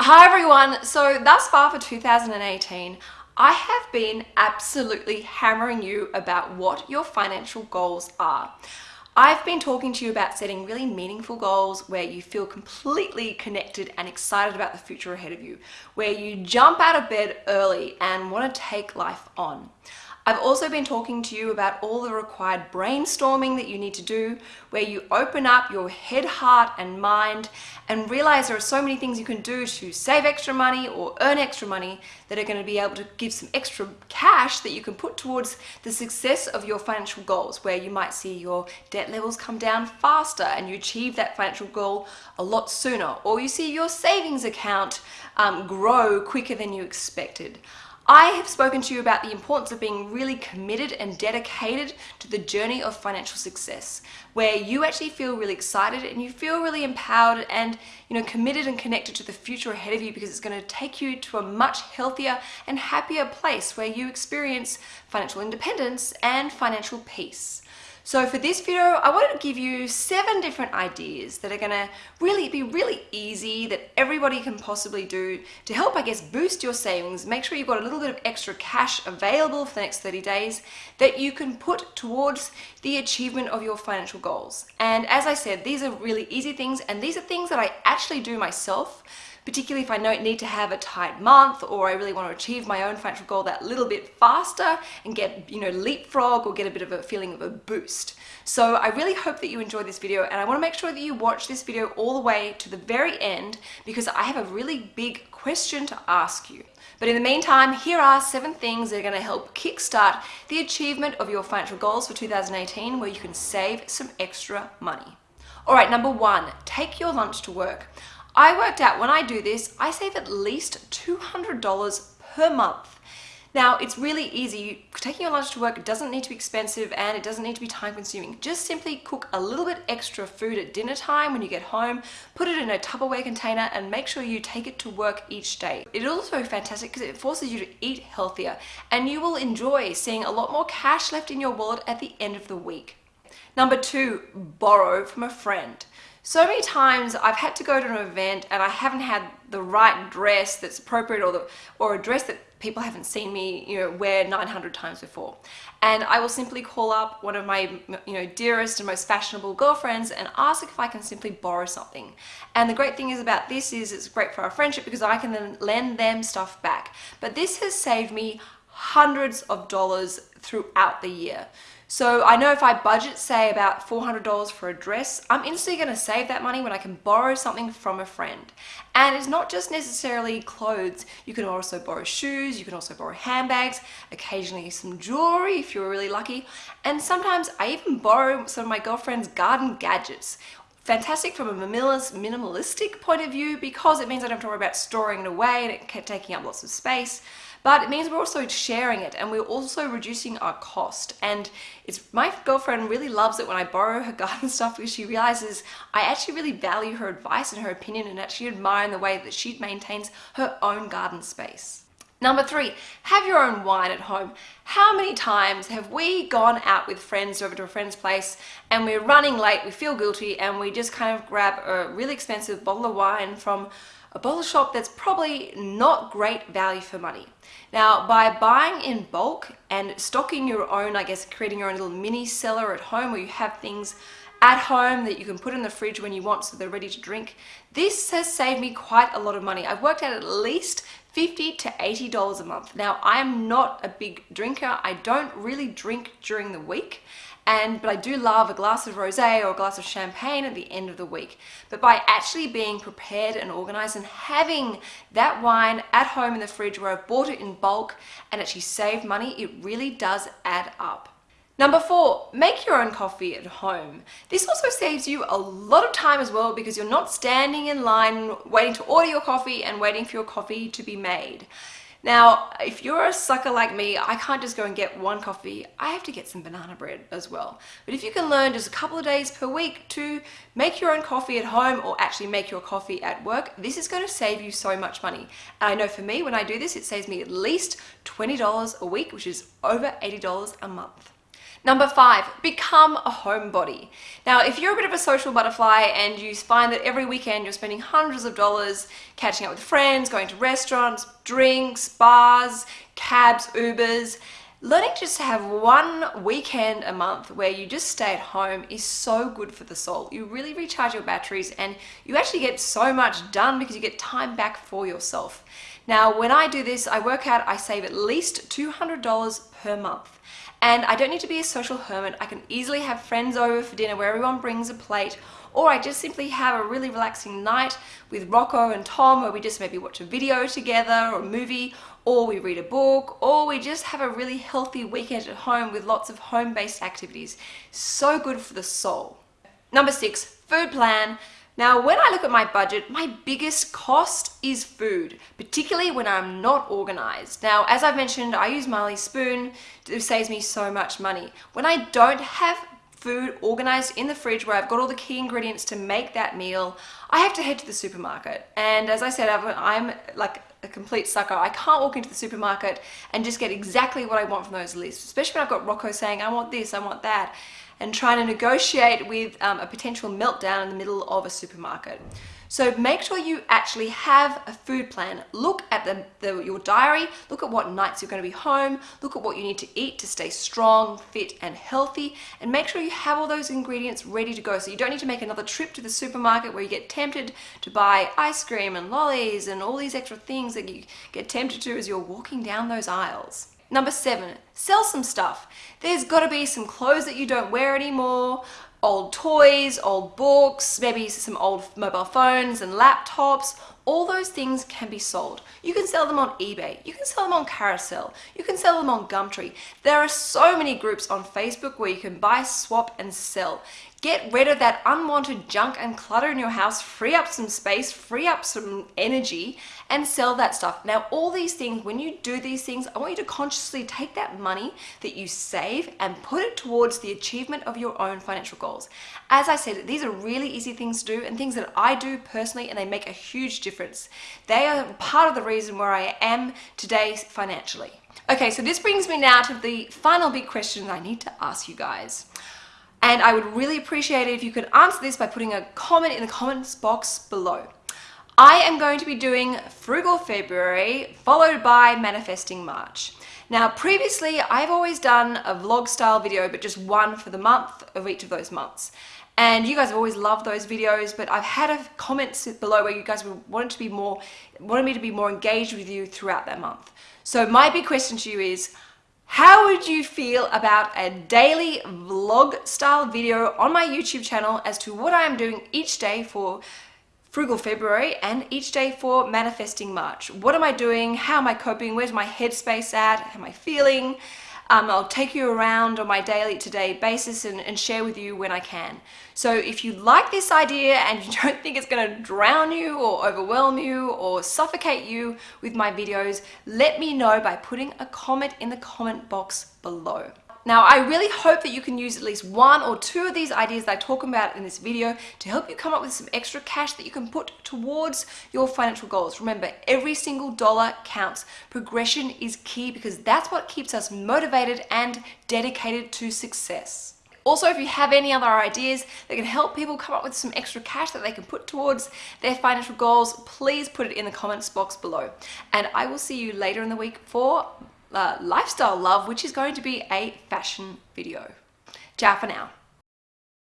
Hi everyone! So thus far for 2018, I have been absolutely hammering you about what your financial goals are. I've been talking to you about setting really meaningful goals where you feel completely connected and excited about the future ahead of you, where you jump out of bed early and want to take life on. I've also been talking to you about all the required brainstorming that you need to do, where you open up your head, heart, and mind and realize there are so many things you can do to save extra money or earn extra money that are going to be able to give some extra cash that you can put towards the success of your financial goals, where you might see your debt levels come down faster and you achieve that financial goal a lot sooner, or you see your savings account um, grow quicker than you expected. I have spoken to you about the importance of being really committed and dedicated to the journey of financial success, where you actually feel really excited and you feel really empowered and you know committed and connected to the future ahead of you because it's going to take you to a much healthier and happier place where you experience financial independence and financial peace. So for this video, I wanted to give you seven different ideas that are gonna really be really easy that everybody can possibly do to help, I guess, boost your savings, make sure you've got a little bit of extra cash available for the next 30 days that you can put towards the achievement of your financial goals. And as I said, these are really easy things and these are things that I actually do myself particularly if I don't need to have a tight month or I really want to achieve my own financial goal that little bit faster and get, you know, leapfrog or get a bit of a feeling of a boost. So I really hope that you enjoyed this video and I want to make sure that you watch this video all the way to the very end because I have a really big question to ask you. But in the meantime, here are seven things that are going to help kickstart the achievement of your financial goals for 2018 where you can save some extra money. All right, number one, take your lunch to work. I worked out when I do this, I save at least $200 per month. Now, it's really easy. Taking your lunch to work doesn't need to be expensive and it doesn't need to be time consuming. Just simply cook a little bit extra food at dinner time when you get home, put it in a Tupperware container and make sure you take it to work each day. It is also fantastic because it forces you to eat healthier and you will enjoy seeing a lot more cash left in your wallet at the end of the week. Number two, borrow from a friend. So many times I've had to go to an event and I haven't had the right dress that's appropriate or, the, or a dress that people haven't seen me you know, wear 900 times before. And I will simply call up one of my you know, dearest and most fashionable girlfriends and ask if I can simply borrow something. And the great thing is about this is it's great for our friendship because I can then lend them stuff back. But this has saved me hundreds of dollars throughout the year. So I know if I budget, say, about $400 for a dress, I'm instantly going to save that money when I can borrow something from a friend. And it's not just necessarily clothes. You can also borrow shoes, you can also borrow handbags, occasionally some jewelry if you're really lucky. And sometimes I even borrow some of my girlfriend's garden gadgets fantastic from a minimalistic point of view because it means I don't have to worry about storing it away and it kept taking up lots of space but it means we're also sharing it and we're also reducing our cost and it's my girlfriend really loves it when I borrow her garden stuff because she realizes I actually really value her advice and her opinion and actually admire in the way that she maintains her own garden space. Number three, have your own wine at home. How many times have we gone out with friends over to a friend's place and we're running late, we feel guilty and we just kind of grab a really expensive bottle of wine from a bottle shop that's probably not great value for money. Now, by buying in bulk and stocking your own, I guess, creating your own little mini cellar at home where you have things at home that you can put in the fridge when you want so they're ready to drink. This has saved me quite a lot of money. I've worked out at least 50 to $80 a month. Now, I am not a big drinker. I don't really drink during the week and but I do love a glass of rosé or a glass of champagne at the end of the week. But by actually being prepared and organized and having that wine at home in the fridge where I've bought it in bulk and actually saved money, it really does add up. Number four, make your own coffee at home. This also saves you a lot of time as well because you're not standing in line waiting to order your coffee and waiting for your coffee to be made. Now, if you're a sucker like me, I can't just go and get one coffee. I have to get some banana bread as well. But if you can learn just a couple of days per week to make your own coffee at home or actually make your coffee at work, this is going to save you so much money. And I know for me, when I do this, it saves me at least $20 a week, which is over $80 a month. Number five, become a homebody. Now, if you're a bit of a social butterfly and you find that every weekend you're spending hundreds of dollars catching up with friends, going to restaurants, drinks, bars, cabs, Ubers, learning just to have one weekend a month where you just stay at home is so good for the soul. You really recharge your batteries and you actually get so much done because you get time back for yourself. Now, when I do this, I work out I save at least $200 per month. And I don't need to be a social hermit. I can easily have friends over for dinner where everyone brings a plate or I just simply have a really relaxing night with Rocco and Tom where we just maybe watch a video together or a movie or we read a book or we just have a really healthy weekend at home with lots of home-based activities. So good for the soul. Number six, food plan. Now, when I look at my budget, my biggest cost is food, particularly when I'm not organized. Now, as I've mentioned, I use Marley Spoon. It saves me so much money. When I don't have food organized in the fridge where I've got all the key ingredients to make that meal, I have to head to the supermarket. And as I said, I'm like a complete sucker. I can't walk into the supermarket and just get exactly what I want from those lists, especially when I've got Rocco saying, I want this, I want that and trying to negotiate with um, a potential meltdown in the middle of a supermarket. So make sure you actually have a food plan. Look at the, the, your diary, look at what nights you're going to be home, look at what you need to eat to stay strong, fit and healthy and make sure you have all those ingredients ready to go so you don't need to make another trip to the supermarket where you get tempted to buy ice cream and lollies and all these extra things that you get tempted to as you're walking down those aisles. Number seven, sell some stuff. There's got to be some clothes that you don't wear anymore, old toys, old books, maybe some old mobile phones and laptops, all those things can be sold. You can sell them on eBay, you can sell them on Carousell, you can sell them on Gumtree. There are so many groups on Facebook where you can buy, swap and sell. Get rid of that unwanted junk and clutter in your house, free up some space, free up some energy and sell that stuff. Now all these things, when you do these things, I want you to consciously take that money that you save and put it towards the achievement of your own financial goals. As I said, these are really easy things to do and things that I do personally and they make a huge difference. They are part of the reason where I am today financially. Okay, so this brings me now to the final big question I need to ask you guys. And I would really appreciate it if you could answer this by putting a comment in the comments box below. I am going to be doing Frugal February followed by Manifesting March. Now previously I've always done a vlog style video but just one for the month of each of those months and you guys have always loved those videos but I've had a comments below where you guys wanted to be more wanted me to be more engaged with you throughout that month so my big question to you is how would you feel about a daily vlog style video on my YouTube channel as to what I am doing each day for Frugal February and each day for Manifesting March. What am I doing? How am I coping? Where's my headspace at? How am I feeling? Um, I'll take you around on my daily to day basis and, and share with you when I can. So if you like this idea and you don't think it's going to drown you or overwhelm you or suffocate you with my videos, let me know by putting a comment in the comment box below. Now, I really hope that you can use at least one or two of these ideas that I talk about in this video to help you come up with some extra cash that you can put towards your financial goals. Remember, every single dollar counts. Progression is key because that's what keeps us motivated and dedicated to success. Also, if you have any other ideas that can help people come up with some extra cash that they can put towards their financial goals, please put it in the comments box below. And I will see you later in the week for uh, lifestyle love, which is going to be a fashion video. Ciao for now.